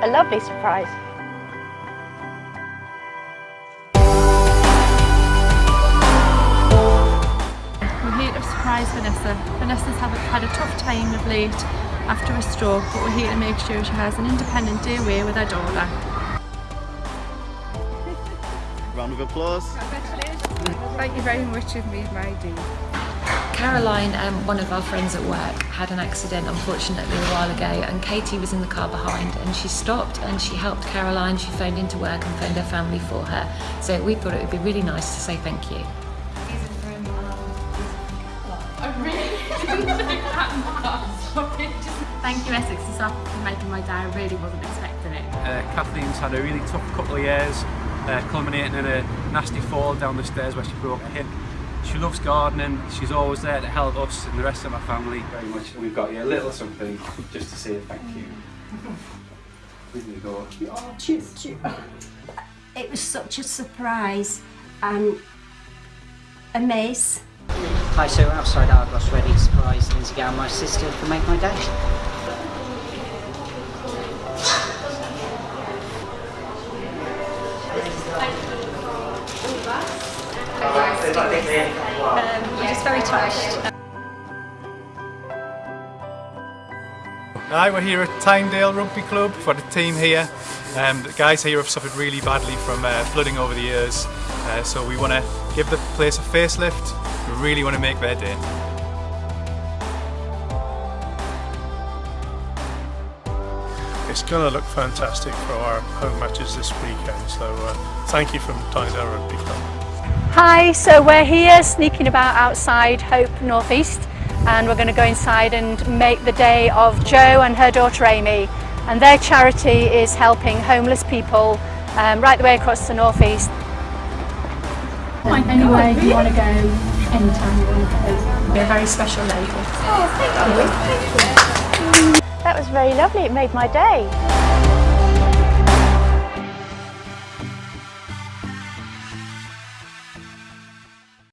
A lovely surprise. We're here to surprise Vanessa. Vanessa's have, had a tough time of late after a stroke, but we're here to make sure she has an independent day away with her daughter. Round of applause. Thank you very much, you've made my day. Caroline, um, one of our friends at work, had an accident unfortunately a while ago and Katie was in the car behind and she stopped and she helped Caroline, she phoned into work and phoned her family for her. So we thought it would be really nice to say thank you. Thank you Essex and Suffolk for making my day. I really wasn't expecting it. Uh, Kathleen's had a really tough couple of years, uh, culminating in a nasty fall down the stairs where she broke her hip. She loves gardening, she's always there to help us and the rest of our family very much. We've got you a little something just to say thank you. Here you go. Oh, it was such a surprise and a mess. Hi, so outside Argos, ready to surprise Lindsay Gowan, my sister, to make my day. Um, we're just very touched. Hi, we're here at Tynedale Rugby Club for the team here. Um, the guys here have suffered really badly from uh, flooding over the years, uh, so we want to give the place a facelift. We really want to make their day. It's going to look fantastic for our home matches this weekend, so uh, thank you from Tynedale Rugby Club. Hi, so we're here sneaking about outside Hope Northeast and we're going to go inside and make the day of Jo and her daughter Amy and their charity is helping homeless people um, right the way across the Northeast. Anywhere you want to go, anytime you want to go. You're a very special lady. Oh, thank you. That was very lovely, it made my day.